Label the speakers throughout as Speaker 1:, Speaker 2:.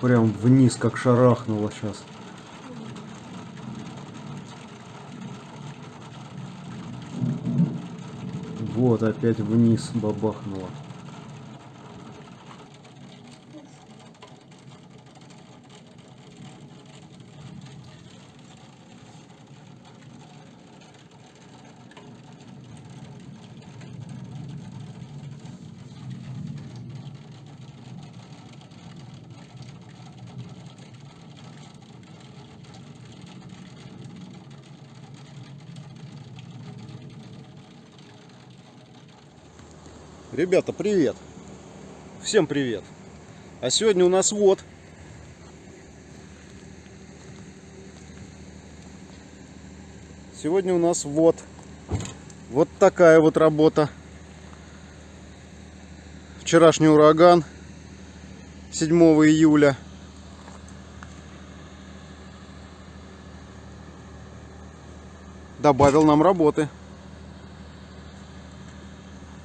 Speaker 1: прям вниз как шарахнуло сейчас. Вот опять вниз бабахнуло. Ребята, привет! Всем привет! А сегодня у нас вот. Сегодня у нас вот. Вот такая вот работа. Вчерашний ураган. 7 июля. Добавил нам работы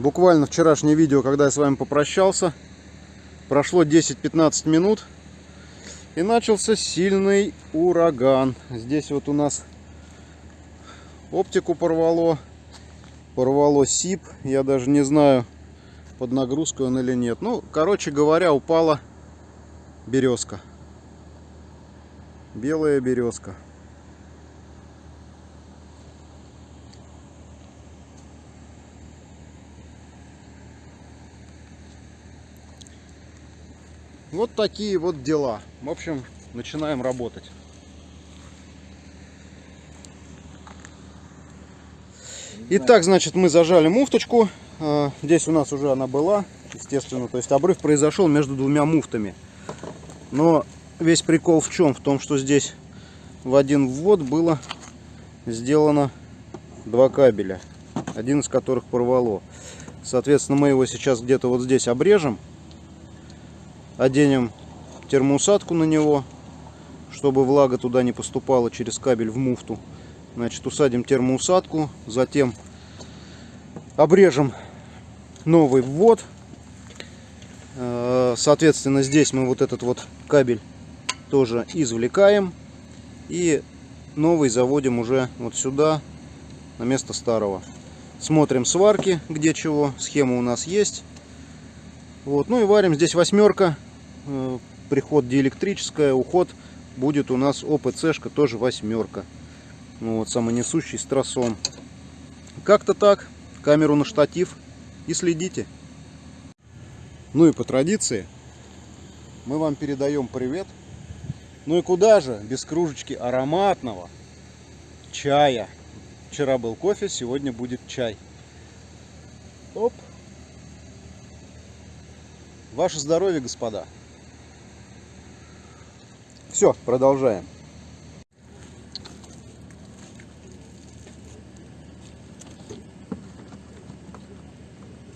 Speaker 1: Буквально вчерашнее видео, когда я с вами попрощался, прошло 10-15 минут и начался сильный ураган. Здесь вот у нас оптику порвало, порвало СИП, я даже не знаю, под нагрузкой он или нет. Ну, короче говоря, упала березка. Белая березка. Вот такие вот дела. В общем, начинаем работать. Итак, значит, мы зажали муфточку. А, здесь у нас уже она была, естественно. То есть обрыв произошел между двумя муфтами. Но весь прикол в чем? В том, что здесь в один ввод было сделано два кабеля. Один из которых порвало. Соответственно, мы его сейчас где-то вот здесь обрежем оденем термоусадку на него, чтобы влага туда не поступала через кабель в муфту. Значит, усадим термоусадку, затем обрежем новый ввод. Э, соответственно, здесь мы вот этот вот кабель тоже извлекаем. И новый заводим уже вот сюда, на место старого. Смотрим сварки, где чего. Схема у нас есть. Вот, ну и варим здесь восьмерка. Э, приход диэлектрическая, уход будет у нас ОПЦшка, тоже восьмерка. Ну, вот, самонесущий с тросом. Как-то так. Камеру на штатив и следите. Ну и по традиции мы вам передаем привет. Ну и куда же без кружечки ароматного чая. Вчера был кофе, сегодня будет чай. Оп. Ваше здоровье, господа. Все, продолжаем.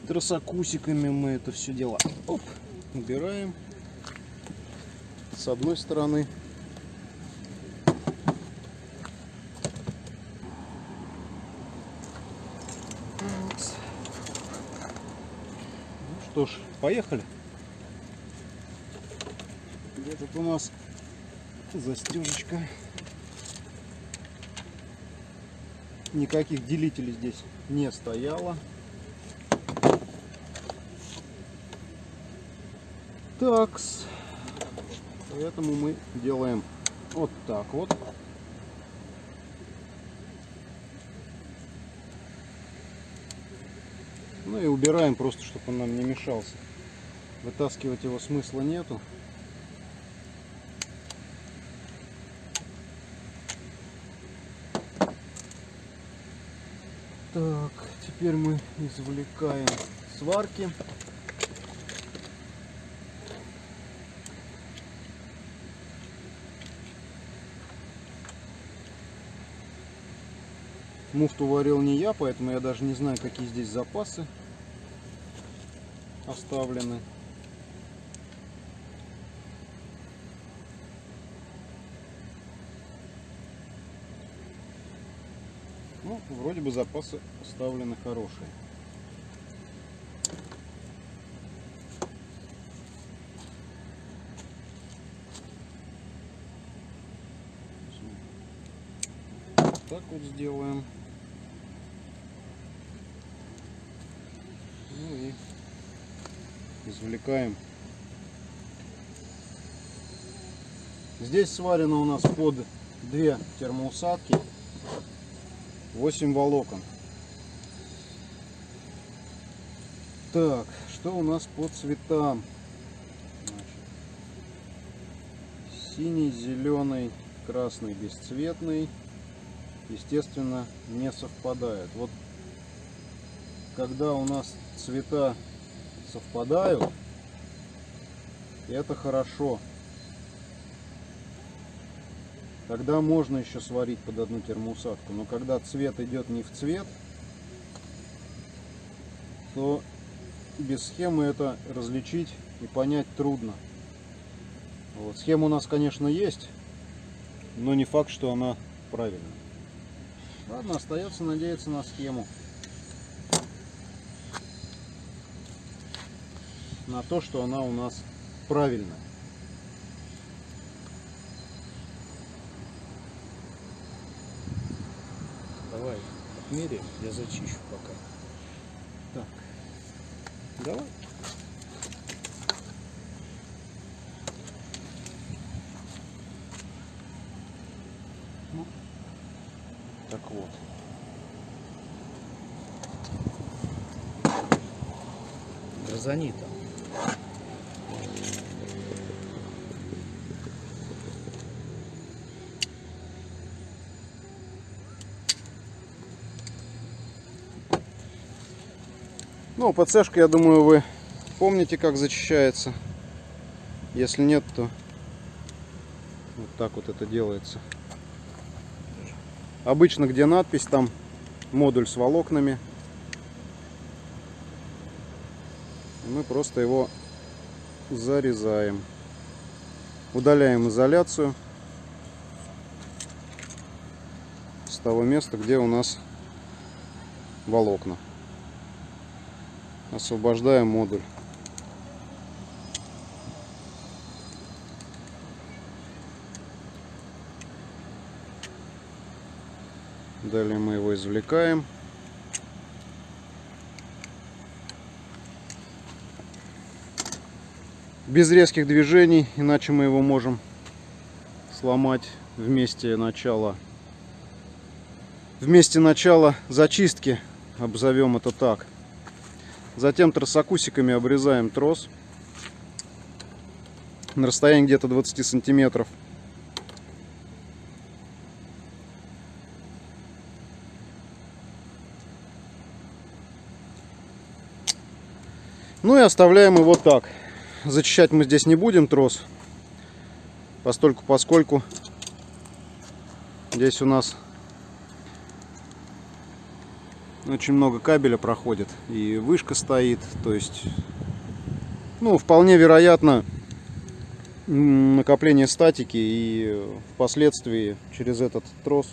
Speaker 1: Тросокусиками мы это все дело Оп, убираем с одной стороны. Ну что ж, поехали. Тут у нас застежечка. Никаких делителей здесь не стояло. Такс. Поэтому мы делаем вот так вот. Ну и убираем просто, чтобы он нам не мешался. Вытаскивать его смысла нету. Так, теперь мы извлекаем сварки. Муфту варил не я, поэтому я даже не знаю, какие здесь запасы оставлены. Вроде бы запасы оставлены хорошие. Так вот сделаем. Ну и извлекаем. Здесь сварено у нас под две термоусадки 8 волокон. Так, что у нас по цветам? Значит, синий, зеленый, красный, бесцветный. Естественно, не совпадают. Вот когда у нас цвета совпадают, это хорошо. Тогда можно еще сварить под одну термоусадку. Но когда цвет идет не в цвет, то без схемы это различить и понять трудно. Вот. Схема у нас, конечно, есть, но не факт, что она правильная. Ладно, остается надеяться на схему. На то, что она у нас правильная.
Speaker 2: Отмеряем, я зачищу пока.
Speaker 1: Так, давай. Ну, так вот.
Speaker 2: Грозани там.
Speaker 1: Ну, ПЦшка, я думаю, вы помните, как зачищается. Если нет, то вот так вот это делается. Обычно, где надпись, там модуль с волокнами. Мы просто его зарезаем. Удаляем изоляцию с того места, где у нас волокна освобождаем модуль. Далее мы его извлекаем. Без резких движений, иначе мы его можем сломать вместе начала вместе начала зачистки, обзовем это так. Затем тросокусиками обрезаем трос на расстоянии где-то 20 сантиметров. Ну и оставляем его так. Зачищать мы здесь не будем трос, постольку поскольку здесь у нас очень много кабеля проходит и вышка стоит то есть ну вполне вероятно накопление статики и впоследствии через этот трос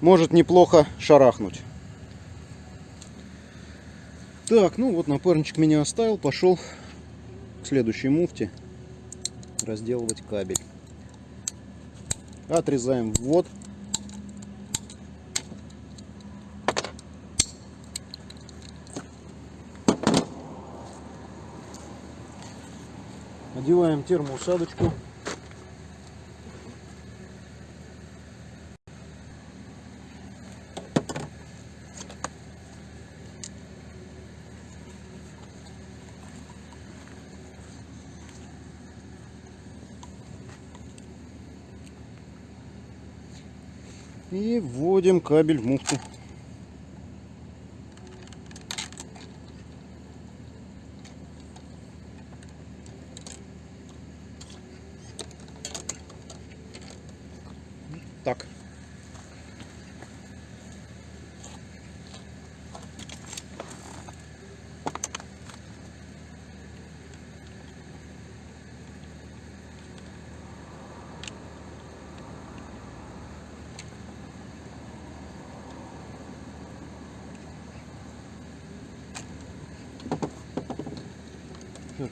Speaker 1: может неплохо шарахнуть. Так ну вот напарничек меня оставил пошел к следующей муфте разделывать кабель. Отрезаем ввод Одеваем термоусадочку. И вводим кабель в муфту.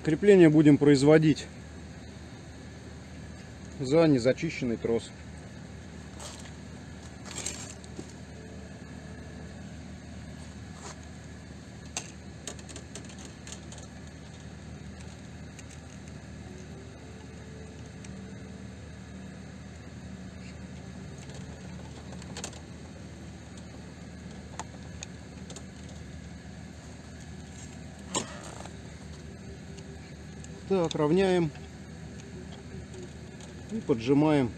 Speaker 1: Крепление будем производить за незачищенный трос. Так, равняем и поджимаем.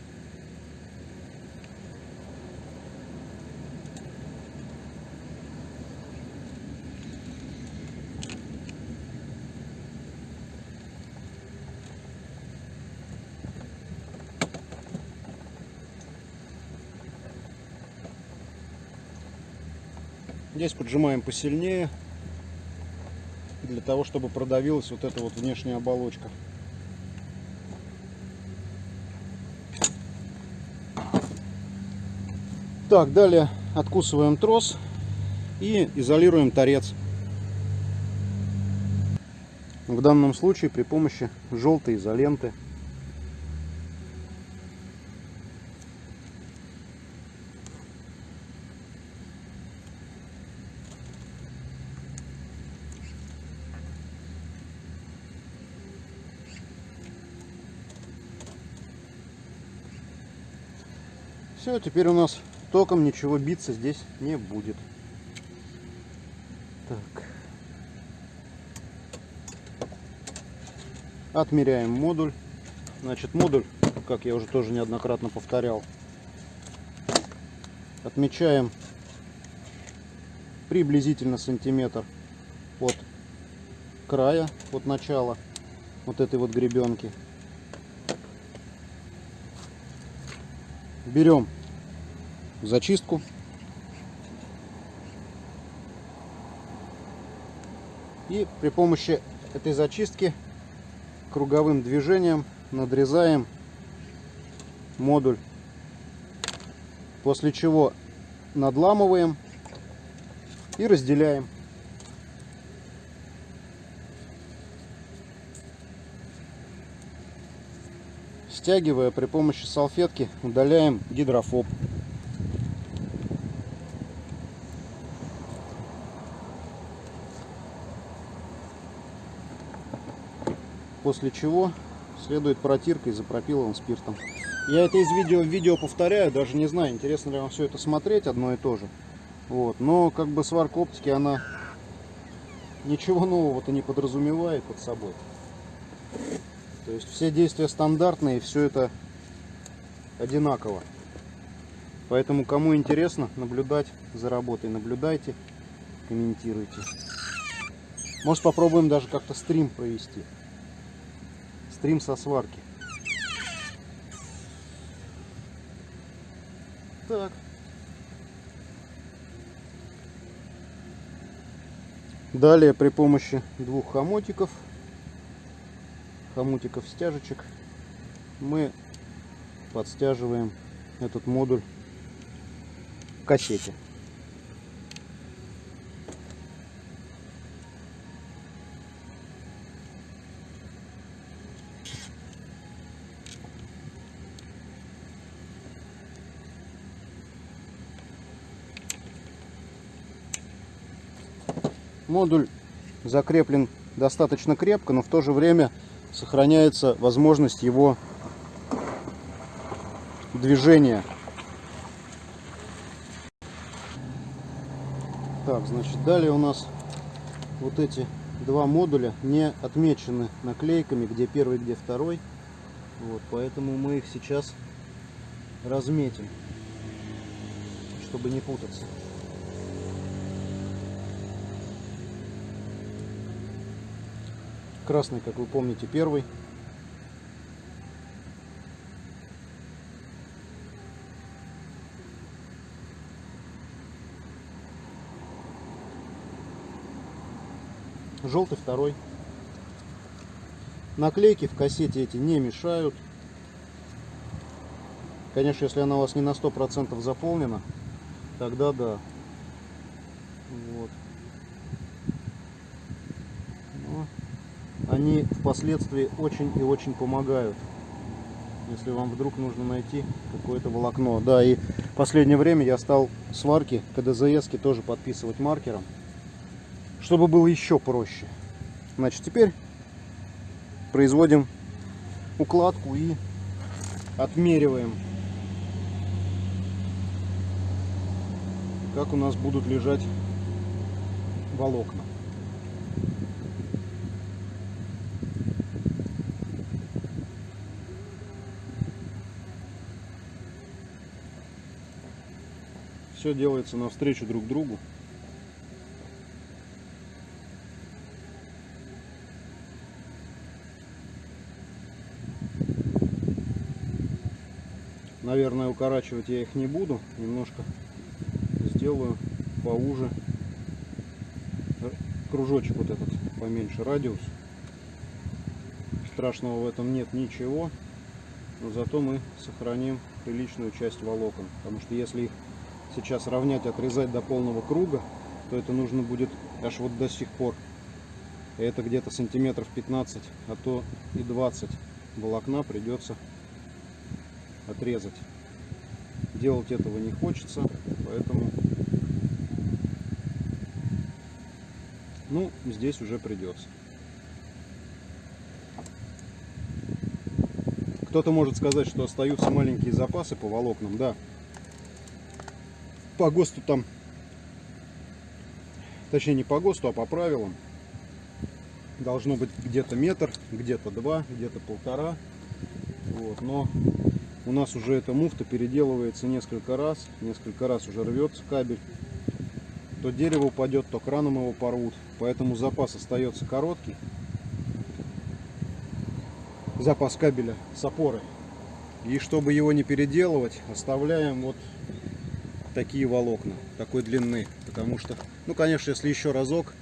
Speaker 1: Здесь поджимаем посильнее того, чтобы продавилась вот эта вот внешняя оболочка. Так, далее откусываем трос и изолируем торец. В данном случае при помощи желтой изоленты. Все, теперь у нас током ничего биться здесь не будет. Так. Отмеряем модуль. Значит, модуль, как я уже тоже неоднократно повторял, отмечаем приблизительно сантиметр от края, от начала вот этой вот гребенки. Берем зачистку. И при помощи этой зачистки круговым движением надрезаем модуль. После чего надламываем и разделяем. Стягивая при помощи салфетки, удаляем гидрофоб. После чего следует протирка изопропиловым спиртом. Я это из видео в видео повторяю, даже не знаю, интересно ли вам все это смотреть, одно и то же. Вот. Но как бы сварка оптики, она ничего нового-то не подразумевает под собой. То есть все действия стандартные, все это одинаково. Поэтому кому интересно наблюдать за работой, наблюдайте, комментируйте. Может попробуем даже как-то стрим провести. Стрим со сварки. Так. Далее при помощи двух хомотиков хомутиков стяжечек мы подстяживаем этот модуль к кассете. Модуль закреплен достаточно крепко, но в то же время сохраняется возможность его движения. Так, значит, далее у нас вот эти два модуля не отмечены наклейками, где первый, где второй. Вот, поэтому мы их сейчас разметим, чтобы не путаться. Красный, как вы помните, первый. Желтый второй. Наклейки в кассете эти не мешают. Конечно, если она у вас не на 100% заполнена, тогда да. Вот. Они впоследствии очень и очень помогают. Если вам вдруг нужно найти какое-то волокно. Да, и в последнее время я стал сварки КДЗС тоже подписывать маркером, чтобы было еще проще. Значит, теперь производим укладку и отмериваем, как у нас будут лежать волокна. Все делается навстречу друг другу. Наверное, укорачивать я их не буду. Немножко сделаю поуже. Кружочек вот этот поменьше радиус. Страшного в этом нет ничего. Но зато мы сохраним приличную часть волокон. Потому что если их сейчас равнять, отрезать до полного круга, то это нужно будет аж вот до сих пор. Это где-то сантиметров 15, а то и 20 волокна придется отрезать. Делать этого не хочется, поэтому ну здесь уже придется. Кто-то может сказать, что остаются маленькие запасы по волокнам, да. По ГОСТу там, точнее не по ГОСТу, а по правилам, должно быть где-то метр, где-то два, где-то полтора. Вот, но у нас уже эта муфта переделывается несколько раз, несколько раз уже рвется кабель. То дерево упадет, то краном его порвут, поэтому запас остается короткий. Запас кабеля с опорой. И чтобы его не переделывать, оставляем вот такие волокна, такой длины. Потому что, ну конечно, если еще разок,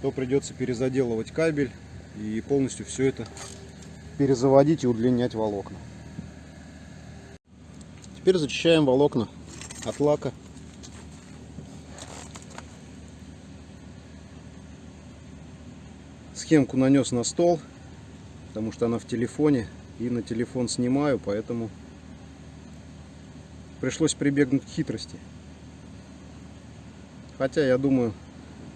Speaker 1: то придется перезаделывать кабель и полностью все это перезаводить и удлинять волокна. Теперь зачищаем волокна от лака. Схемку нанес на стол, потому что она в телефоне. И на телефон снимаю, поэтому пришлось прибегнуть к хитрости. Хотя, я думаю,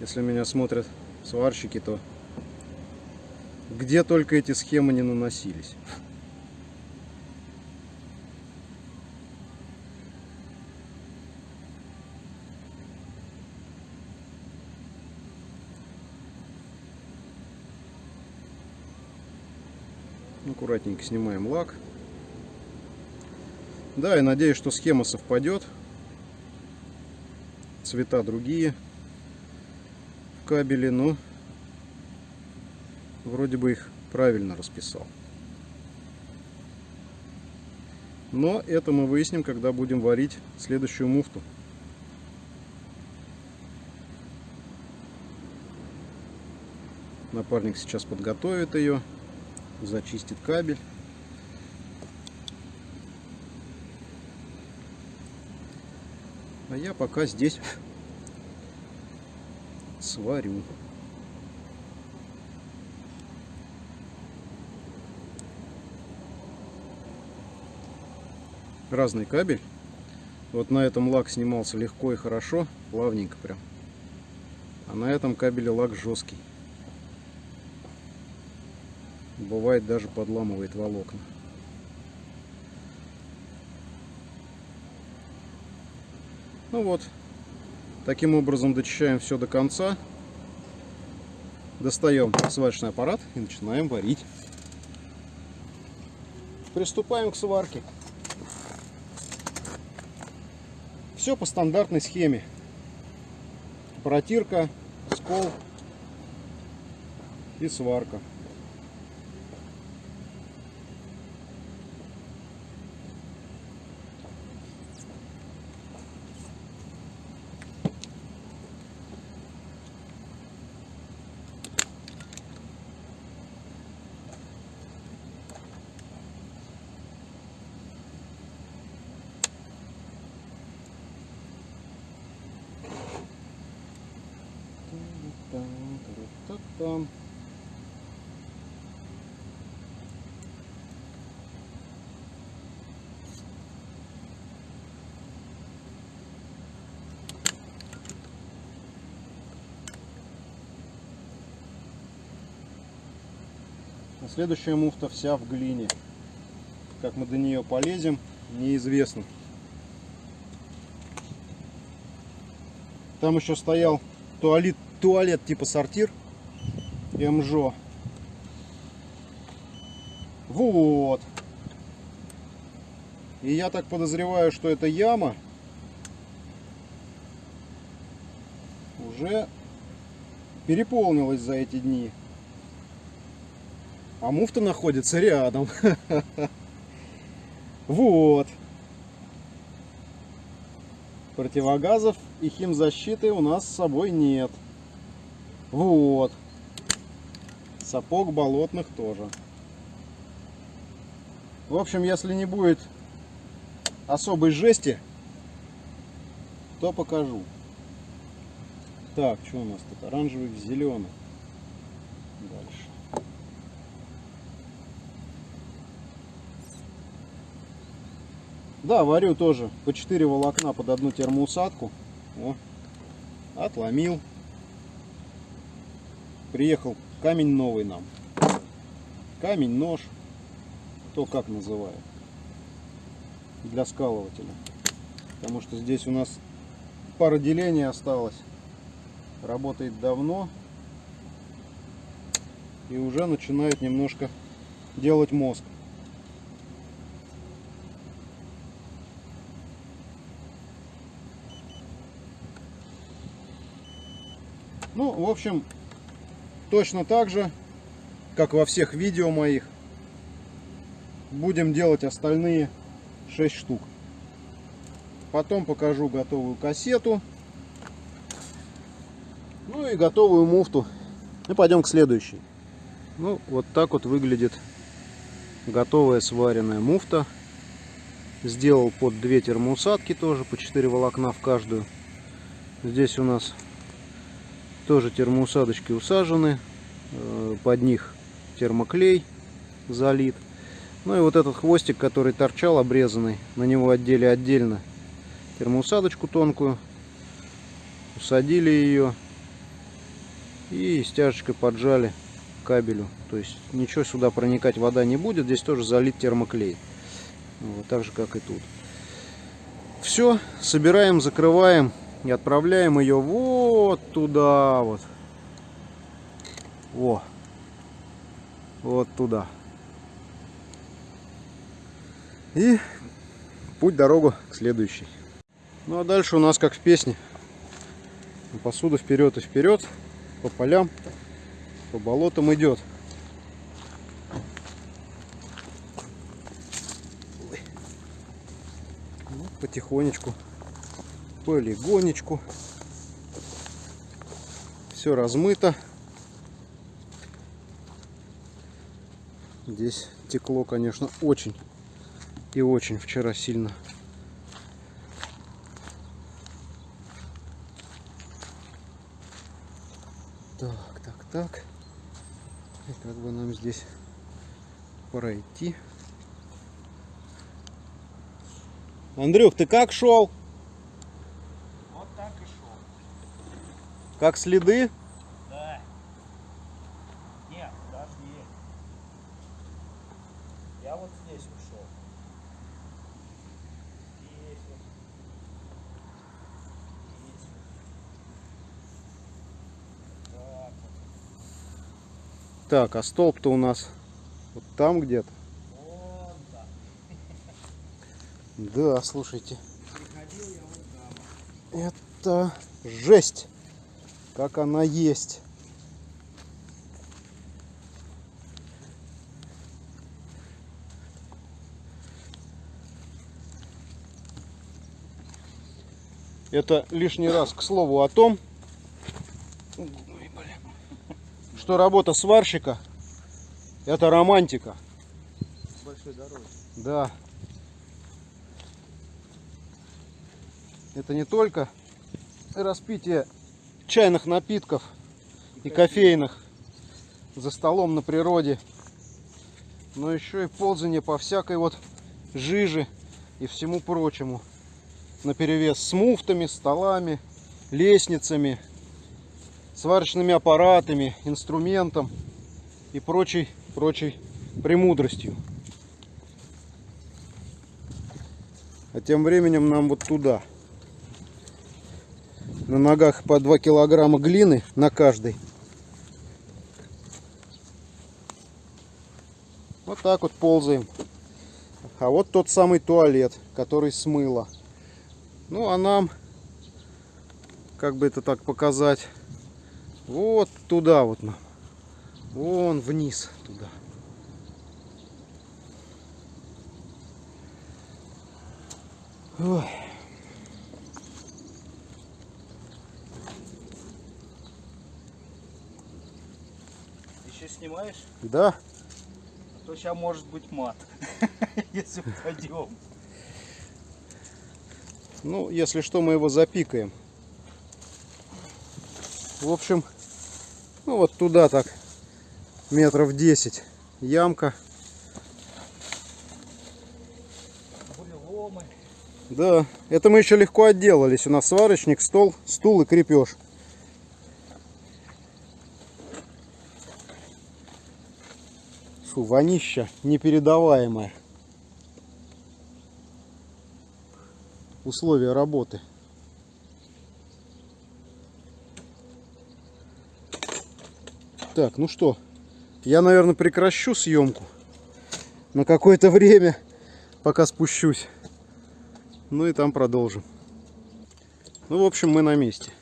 Speaker 1: если меня смотрят сварщики, то где только эти схемы не наносились. Аккуратненько снимаем лак. Да, и надеюсь, что схема совпадет. Цвета другие в кабеле, но вроде бы их правильно расписал. Но это мы выясним, когда будем варить следующую муфту. Напарник сейчас подготовит ее зачистит кабель. А я пока здесь сварю. Разный кабель. Вот на этом лак снимался легко и хорошо, плавненько прям. А на этом кабеле лак жесткий. Бывает даже подламывает волокна. Ну вот, таким образом дочищаем все до конца. Достаем сварочный аппарат и начинаем варить. Приступаем к сварке. Все по стандартной схеме. Протирка, скол и сварка. там. А следующая муфта вся в глине. Как мы до нее полезем, неизвестно. Там еще стоял туалет, туалет типа сортир. МЖО. Вот. И я так подозреваю, что эта яма уже переполнилась за эти дни. А муфта находится рядом. Вот. Противогазов и химзащиты у нас с собой нет. Вот. Сапог болотных тоже. В общем, если не будет особой жести, то покажу. Так, что у нас тут? Оранжевый в зеленый. Дальше. Да, варю тоже по 4 волокна под одну термоусадку. О, отломил. Приехал камень новый нам. Камень, нож. То как называют. Для скалывателя. Потому что здесь у нас пара делений осталось. Работает давно. И уже начинает немножко делать мозг. Ну, в общем, точно так же, как во всех видео моих, будем делать остальные 6 штук. Потом покажу готовую кассету. Ну и готовую муфту. И пойдем к следующей. Ну, вот так вот выглядит готовая сваренная муфта. Сделал под две термоусадки тоже, по 4 волокна в каждую. Здесь у нас тоже термоусадочки усажены. Э, под них термоклей залит. Ну и вот этот хвостик, который торчал обрезанный, на него отдели отдельно термоусадочку тонкую. Усадили ее и стяжечкой поджали кабелю. То есть ничего сюда проникать вода не будет. Здесь тоже залит термоклей. Вот, так же как и тут. Все, собираем, закрываем и отправляем ее вот туда вот. Во. Вот туда. И путь дорогу к следующей. Ну а дальше у нас как в песне. Посуда вперед и вперед. По полям, по болотам идет. Ну, потихонечку полигонечку. Все размыто. Здесь текло, конечно, очень и очень вчера сильно. Так, так, так. И как бы нам здесь пройти? Андрюх, ты как шел? Как следы?
Speaker 2: Да. Нет, подожди. Я вот здесь ушел. Здесь вот. Здесь вот. Так вот.
Speaker 1: Так, а столб-то у нас вот там где-то. Да, слушайте. Это жесть. Как она есть. Это лишний раз к слову о том, что работа сварщика это романтика.
Speaker 2: Большой дороги.
Speaker 1: Да. Это не только распитие чайных напитков и кофейных за столом на природе, но еще и ползание по всякой вот жиже и всему прочему. На перевес с муфтами, столами, лестницами, сварочными аппаратами, инструментом и прочей прочей премудростью. А тем временем нам вот туда. На ногах по 2 килограмма глины на каждой. Вот так вот ползаем. А вот тот самый туалет, который смыло. Ну а нам, как бы это так показать, вот туда вот нам. Вон вниз туда. Ой.
Speaker 2: Еще снимаешь?
Speaker 1: Да,
Speaker 2: А то сейчас может быть мат. Если упадем.
Speaker 1: ну если что мы его запикаем. В общем, ну вот туда так метров 10 ямка.
Speaker 2: Буреломы.
Speaker 1: Да, это мы еще легко отделались. У нас сварочник, стол, стул и крепеж. Фу, вонища непередаваемая. Условия работы. Так, ну что, я, наверное, прекращу съемку на какое-то время, пока спущусь. Ну и там продолжим. Ну, в общем, мы на месте.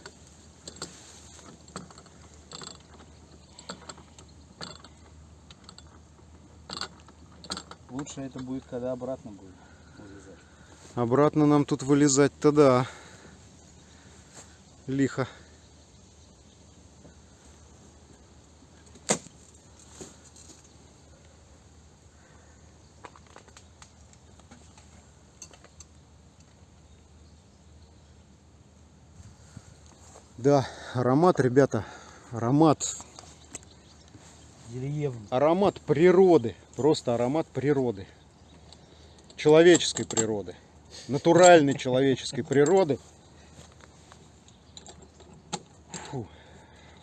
Speaker 2: Лучше это будет, когда обратно будет вылезать.
Speaker 1: Обратно нам тут вылезать-то да. Лихо. Да, аромат, ребята, аромат,
Speaker 2: Деревни.
Speaker 1: аромат природы, просто аромат природы, человеческой природы, натуральной человеческой природы. Фу,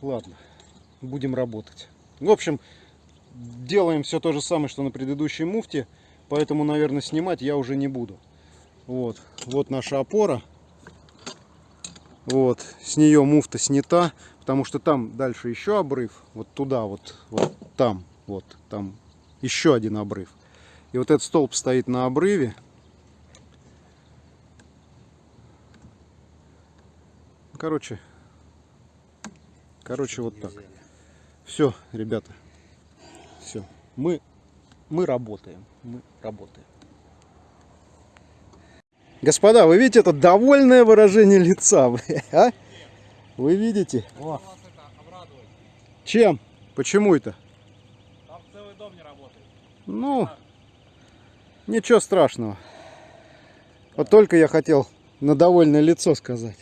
Speaker 1: ладно, будем работать. В общем, делаем все то же самое, что на предыдущей муфте, поэтому, наверное, снимать я уже не буду. Вот, вот наша опора. Вот, с нее муфта снята, потому что там дальше еще обрыв, вот туда вот, вот там, вот там еще один обрыв. И вот этот столб стоит на обрыве. Короче, короче, вот так. Все, ребята, все, мы, мы работаем, мы работаем. Господа, вы видите это довольное выражение лица, а? Вы видите?
Speaker 2: О,
Speaker 1: Чем? Почему это?
Speaker 2: там целый дом не работает.
Speaker 1: Ну, ничего страшного. Вот только я хотел на довольное лицо сказать.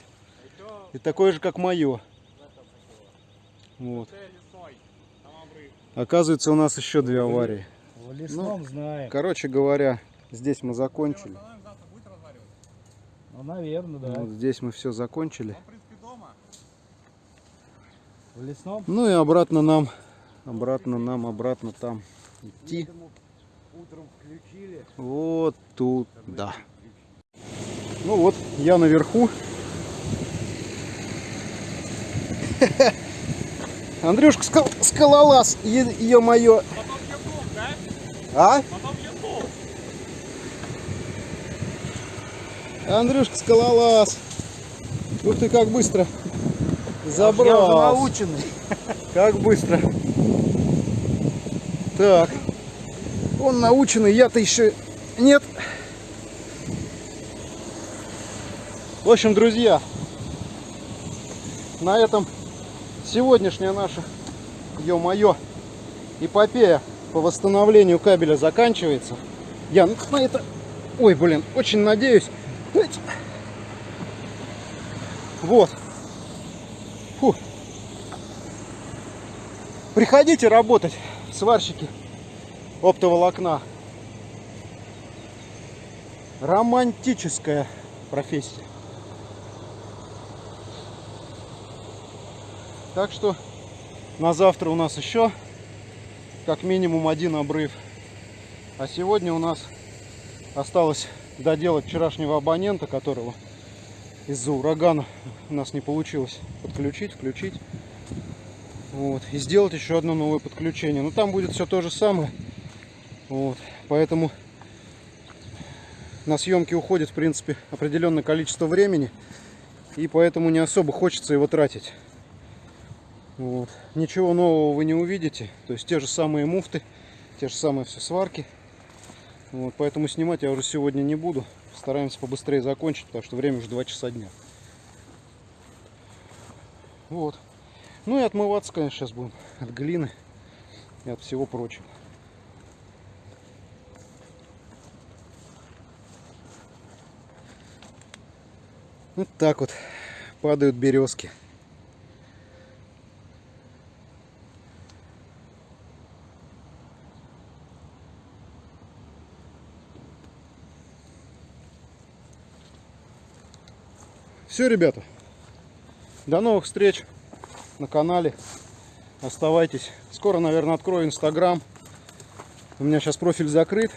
Speaker 1: И такое же, как мое. Вот. Оказывается, у нас еще две аварии.
Speaker 2: В лесном знаем.
Speaker 1: Короче говоря, здесь мы закончили.
Speaker 2: Ну, наверное, да.
Speaker 1: Вот здесь мы все закончили.
Speaker 2: В лесном?
Speaker 1: Ну и обратно нам, обратно нам, обратно там идти.
Speaker 2: Утром включили.
Speaker 1: Вот тут, да. Ну вот, я наверху. Андрюшка скал скалолаз, ё-моё.
Speaker 2: Потом ютуб, да?
Speaker 1: А?
Speaker 2: Потом.
Speaker 1: Андрюшка скалолаз. Ух ты, как быстро
Speaker 2: Я уже
Speaker 1: забрал.
Speaker 2: наученный.
Speaker 1: Как быстро. Так. Он наученный, я-то еще нет. В общем, друзья, на этом сегодняшняя наша, ё-моё, эпопея по восстановлению кабеля заканчивается. Я на это, ой, блин, очень надеюсь. Вот. Фу. Приходите работать, сварщики оптоволокна. Романтическая профессия. Так что на завтра у нас еще как минимум один обрыв. А сегодня у нас осталось доделать вчерашнего абонента, которого из-за урагана у нас не получилось подключить, включить. Вот. И сделать еще одно новое подключение. Но там будет все то же самое. Вот. Поэтому на съемки уходит, в принципе, определенное количество времени. И поэтому не особо хочется его тратить. Вот. Ничего нового вы не увидите. То есть те же самые муфты, те же самые все сварки. Вот. Поэтому снимать я уже сегодня не буду. Стараемся побыстрее закончить, потому что время уже 2 часа дня. Вот. Ну и отмываться, конечно, сейчас будем от глины и от всего прочего. Вот так вот падают березки. Все, ребята. До новых встреч на канале. Оставайтесь. Скоро, наверное, открою Инстаграм. У меня сейчас профиль закрыт.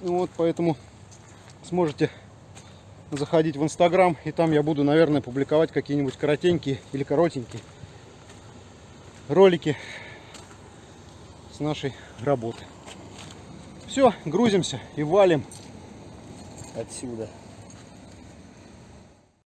Speaker 1: Вот, поэтому сможете заходить в Инстаграм. И там я буду, наверное, публиковать какие-нибудь коротенькие или коротенькие ролики с нашей работы. Все, грузимся и валим
Speaker 2: Отсюда.